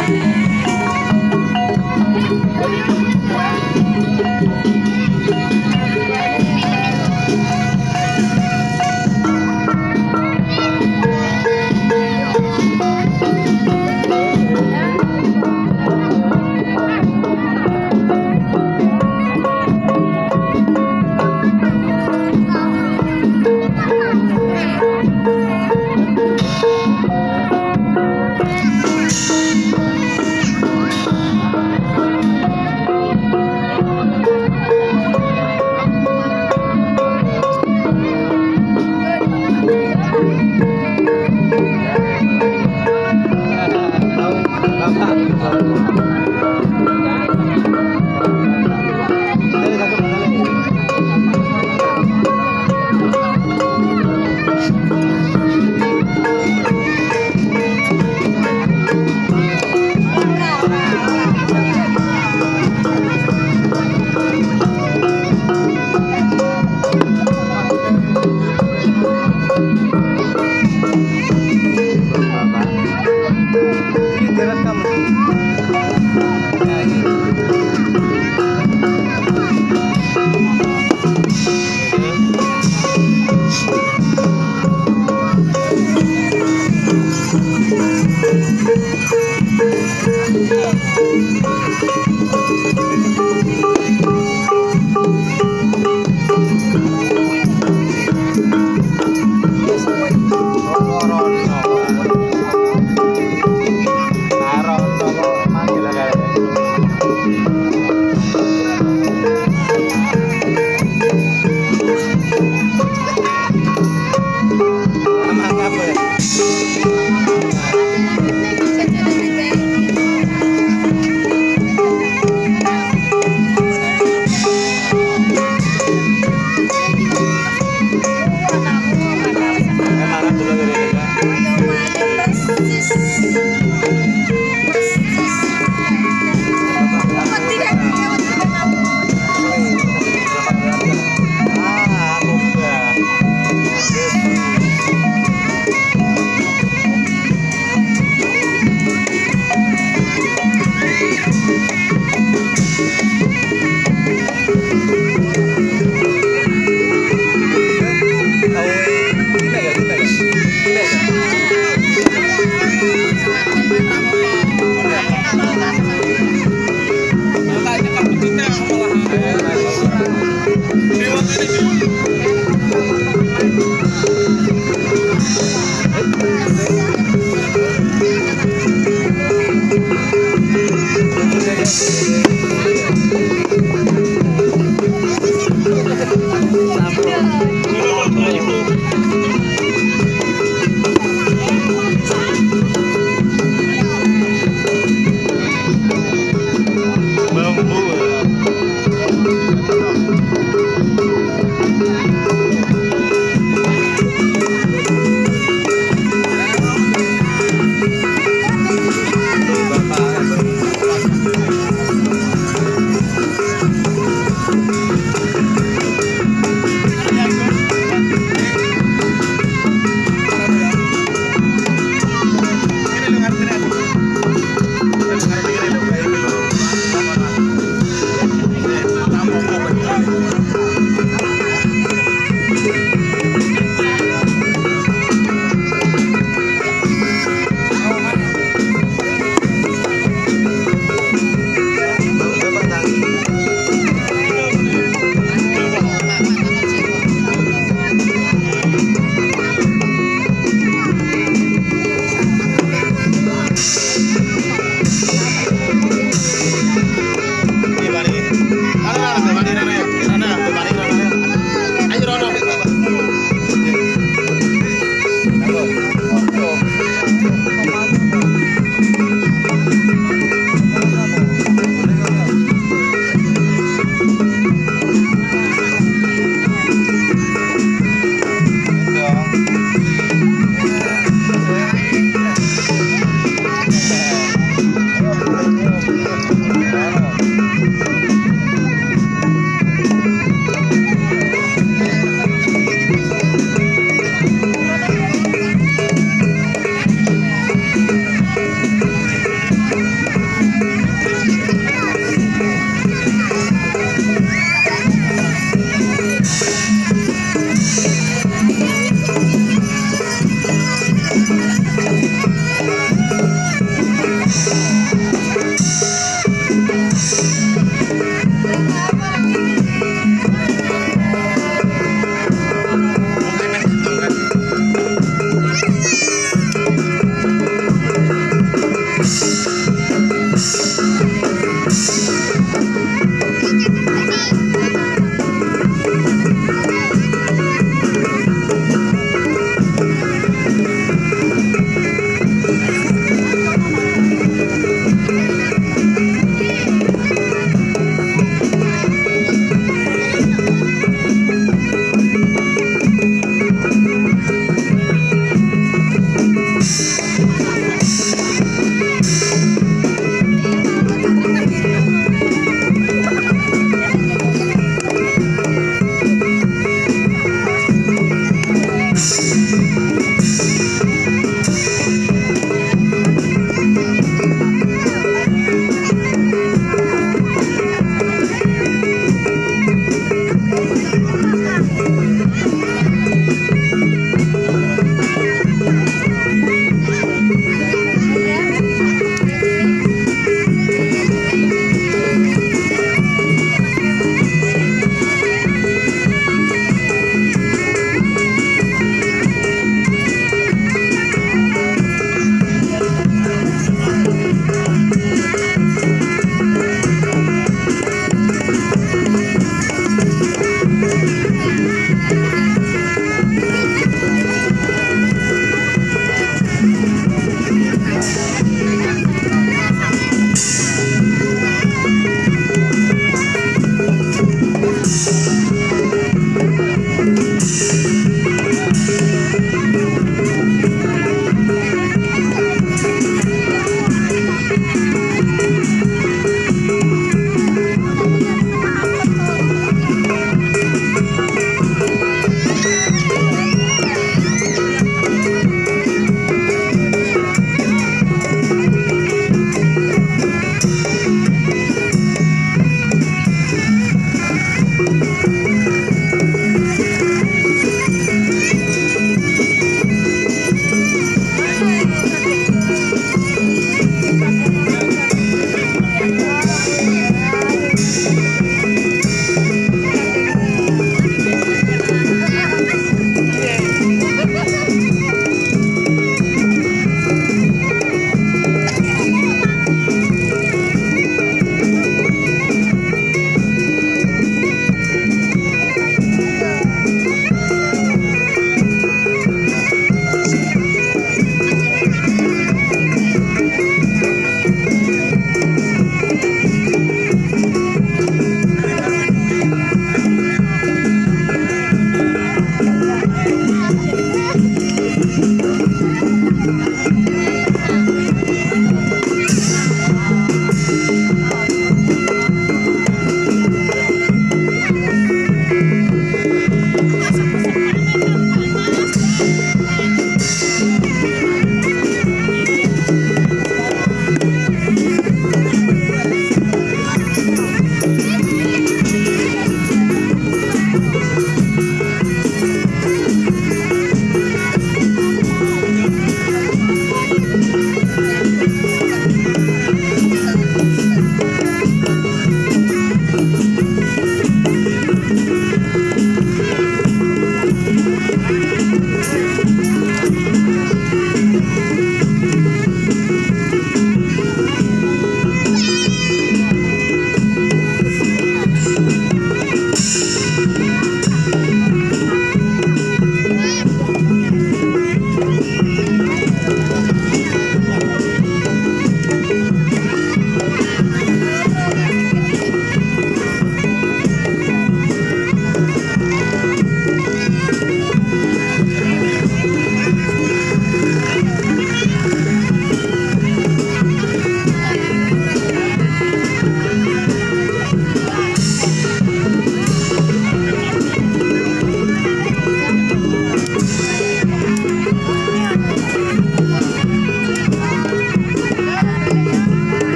Amen.